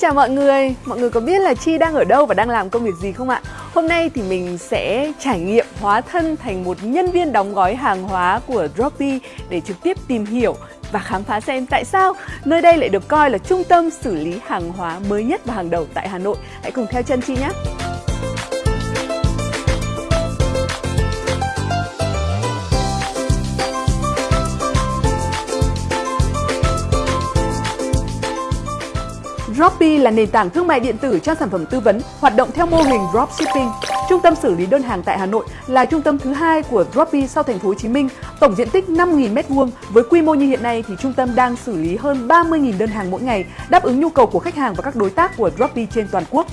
chào mọi người, mọi người có biết là Chi đang ở đâu và đang làm công việc gì không ạ? Hôm nay thì mình sẽ trải nghiệm hóa thân thành một nhân viên đóng gói hàng hóa của Droppy để trực tiếp tìm hiểu và khám phá xem tại sao nơi đây lại được coi là trung tâm xử lý hàng hóa mới nhất và hàng đầu tại Hà Nội. Hãy cùng theo chân Chi nhé! Droppy là nền tảng thương mại điện tử cho sản phẩm tư vấn, hoạt động theo mô hình dropshipping. Trung tâm xử lý đơn hàng tại Hà Nội là trung tâm thứ hai của Droppy sau thành phố Hồ Chí Minh, tổng diện tích 5.000 m2. Với quy mô như hiện nay thì trung tâm đang xử lý hơn 30.000 đơn hàng mỗi ngày, đáp ứng nhu cầu của khách hàng và các đối tác của Droppy trên toàn quốc.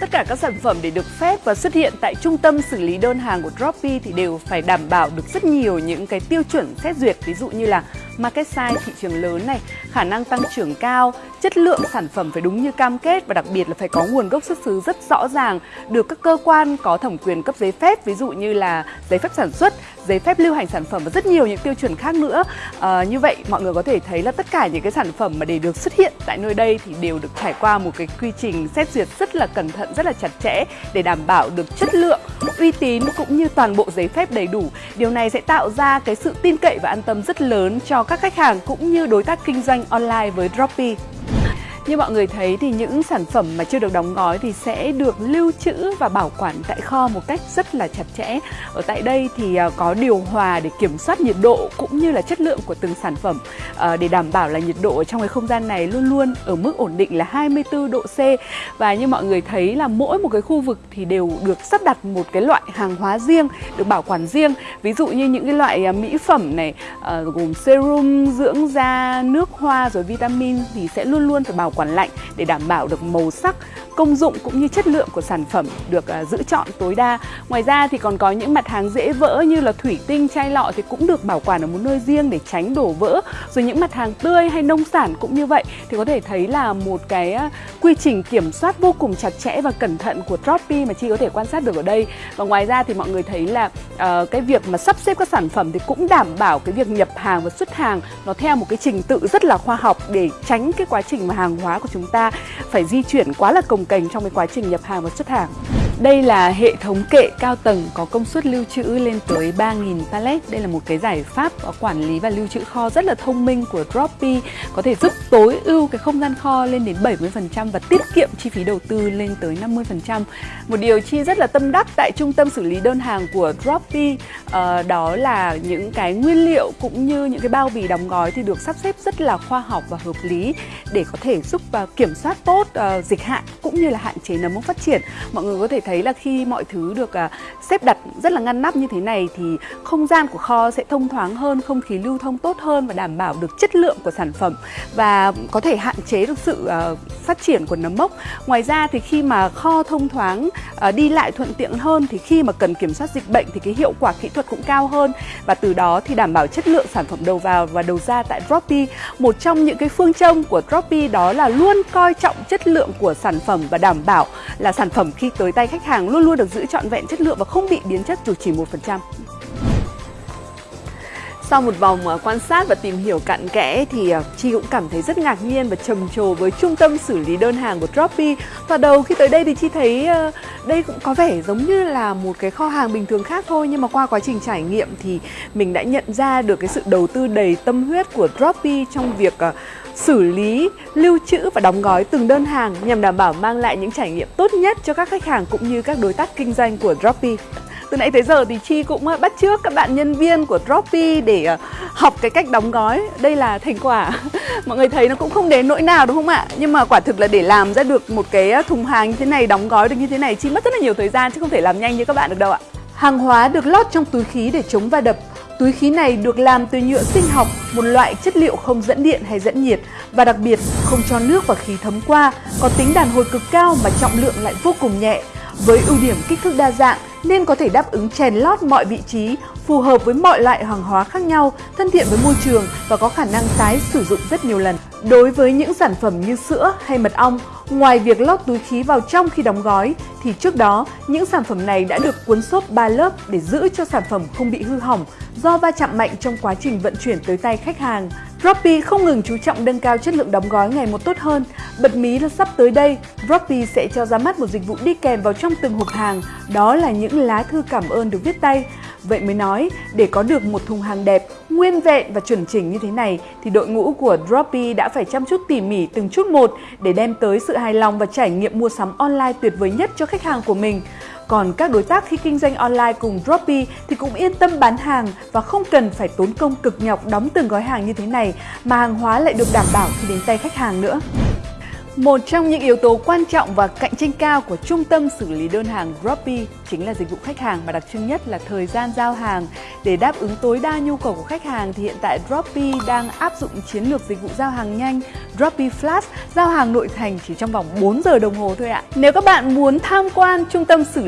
Tất cả các sản phẩm để được phép và xuất hiện tại trung tâm xử lý đơn hàng của Droppy thì đều phải đảm bảo được rất nhiều những cái tiêu chuẩn xét duyệt ví dụ như là market size thị trường lớn này, khả năng tăng trưởng cao, chất lượng sản phẩm phải đúng như cam kết và đặc biệt là phải có nguồn gốc xuất xứ rất rõ ràng, được các cơ quan có thẩm quyền cấp giấy phép, ví dụ như là giấy phép sản xuất, giấy phép lưu hành sản phẩm và rất nhiều những tiêu chuẩn khác nữa. À, như vậy mọi người có thể thấy là tất cả những cái sản phẩm mà để được xuất hiện tại nơi đây thì đều được trải qua một cái quy trình xét duyệt rất là cẩn thận, rất là chặt chẽ để đảm bảo được chất lượng, uy tín cũng như toàn bộ giấy phép đầy đủ. Điều này sẽ tạo ra cái sự tin cậy và an tâm rất lớn cho các khách hàng cũng như đối tác kinh doanh online với Droppy. Như mọi người thấy thì những sản phẩm mà chưa được đóng gói thì sẽ được lưu trữ và bảo quản tại kho một cách rất là chặt chẽ. Ở tại đây thì à, có điều hòa để kiểm soát nhiệt độ cũng như là chất lượng của từng sản phẩm ờ, để đảm bảo là nhiệt độ ở trong cái không gian này luôn luôn ở mức ổn định là 24 độ C. Và như mọi người thấy là mỗi một cái khu vực thì đều được sắp đặt một cái loại hàng hóa riêng, được bảo quản riêng. Ví dụ như những cái loại à, mỹ phẩm này ờ, gồm serum, dưỡng da, nước hoa rồi vitamin thì sẽ luôn luôn phải bảo quán lạnh để đảm bảo được màu sắc, công dụng cũng như chất lượng của sản phẩm được à, giữ chọn tối đa. Ngoài ra thì còn có những mặt hàng dễ vỡ như là thủy tinh, chai lọ thì cũng được bảo quản ở một nơi riêng để tránh đổ vỡ. Rồi những mặt hàng tươi hay nông sản cũng như vậy thì có thể thấy là một cái à, quy trình kiểm soát vô cùng chặt chẽ và cẩn thận của Droppy mà chi có thể quan sát được ở đây. Và ngoài ra thì mọi người thấy là uh, cái việc mà sắp xếp các sản phẩm thì cũng đảm bảo cái việc nhập hàng và xuất hàng nó theo một cái trình tự rất là khoa học để tránh cái quá trình mà hàng hóa của chúng ta phải di chuyển quá là cồng kềnh trong cái quá trình nhập hàng và xuất hàng. Đây là hệ thống kệ cao tầng có công suất lưu trữ lên tới 3.000 pallet. Đây là một cái giải pháp quản lý và lưu trữ kho rất là thông minh của Droppy có thể giúp tối ưu cái không gian kho lên đến 70% và tiết kiệm chi phí đầu tư lên tới 50%. Một điều chi rất là tâm đắc tại trung tâm xử lý đơn hàng của Droppy uh, ờ, đó là những cái nguyên liệu cũng như những cái bao bì đóng gói thì được sắp xếp rất là khoa học và hợp lý để có thể giúp uh, kiểm soát tốt uh, dịch hạn cũng như là hạn chế nấm mốc phát triển. Mọi người có thể thấy là khi mọi thứ được à, xếp đặt rất là ngăn nắp như thế này thì không gian của kho sẽ thông thoáng hơn, không khí lưu thông tốt hơn và đảm bảo được chất lượng của sản phẩm và có thể hạn chế được sự à, phát triển của nấm mốc. Ngoài ra thì khi mà kho thông thoáng, à, đi lại thuận tiện hơn thì khi mà cần kiểm soát dịch bệnh thì cái hiệu quả kỹ thuật cũng cao hơn và từ đó thì đảm bảo chất lượng sản phẩm đầu vào và đầu ra tại Droppy. Một trong những cái phương châm của Droppy đó là luôn coi trọng chất lượng của sản phẩm và đảm bảo là sản phẩm khi tới tay khách hàng luôn luôn được giữ trọn vẹn chất lượng và không bị biến chất dù chỉ 1%. Sau một vòng ờ, quan sát và tìm hiểu cặn kẽ thì ờ, Chi cũng cảm thấy rất ngạc nhiên và trầm trồ với trung tâm xử lý đơn hàng của Droppy. Và đầu khi tới đây thì Chi thấy ờ, đây cũng có vẻ giống như là một cái kho hàng bình thường khác thôi nhưng mà qua quá trình trải nghiệm thì mình đã nhận ra được cái sự đầu tư đầy tâm huyết của Droppy trong việc xử lý, lưu trữ và đóng gói từng đơn hàng nhằm đảm bảo mang lại những trải nghiệm tốt nhất cho các khách hàng cũng như các đối tác kinh doanh của Droppy. Từ nãy tới giờ thì Chi cũng à, bắt trước các bạn nhân viên của Droppy để à, học cái cách đóng gói. Đây là thành quả. Mọi người thấy nó cũng không đến nỗi nào đúng không ạ? Nhưng mà quả thực là để làm ra được một cái à, thùng hàng như thế này, đóng gói được như thế này Chi mất rất là nhiều thời gian chứ không thể làm nhanh như các bạn được đâu ạ. Hàng hóa được lót trong túi khí để chống va đập. Túi khí này được làm từ nhựa sinh học, một loại chất liệu không dẫn điện hay dẫn nhiệt. Và đặc biệt không cho nước và khí thấm qua, có tính đàn hồi cực cao mà trọng lượng lại vô cùng nhẹ. Với ưu điểm kích thước đa dạng nên có thể đáp ứng chèn lót mọi vị trí, phù hợp với mọi loại hàng hóa khác nhau, thân thiện với môi trường và có khả năng tái sử dụng rất nhiều lần. Đối với những sản phẩm như sữa hay mật ong, ngoài việc lót túi khí vào trong khi đóng gói, thì trước đó những sản phẩm này đã được cuốn xốp 3 lớp để giữ cho sản phẩm không bị hư hỏng do va chạm mạnh trong quá trình vận chuyển tới tay khách hàng. Droppy không ngừng chú trọng nâng cao chất lượng đóng gói ngày một tốt hơn. Bật mí là sắp tới đây, Droppy sẽ cho ra mắt một dịch vụ đi kèm vào trong từng hộp hàng, đó là những lá thư cảm ơn được viết tay. Vậy mới nói, để có được một thùng hàng đẹp, nguyên vẹn và chuẩn chỉnh như thế này thì đội ngũ của Droppy đã phải chăm chút tỉ mỉ từng chút một để đem tới sự hài lòng và trải nghiệm mua sắm online tuyệt vời nhất cho khách hàng của mình. Còn các đối tác khi kinh doanh online cùng Dropy thì cũng yên tâm bán hàng và không cần phải tốn công cực nhọc đóng từng gói hàng như thế này mà hàng hóa lại được đảm bảo khi đến tay khách hàng nữa. Một trong những yếu tố quan trọng và cạnh tranh cao của trung tâm xử lý đơn hàng Dropy chính là dịch vụ khách hàng mà đặc trưng nhất là thời gian giao hàng. Để đáp ứng tối đa nhu cầu của khách hàng thì hiện tại Dropy đang áp dụng chiến lược dịch vụ giao hàng nhanh Dropy Flash, giao hàng nội thành chỉ trong vòng 4 giờ đồng hồ thôi ạ. Nếu các bạn muốn tham quan trung tâm xử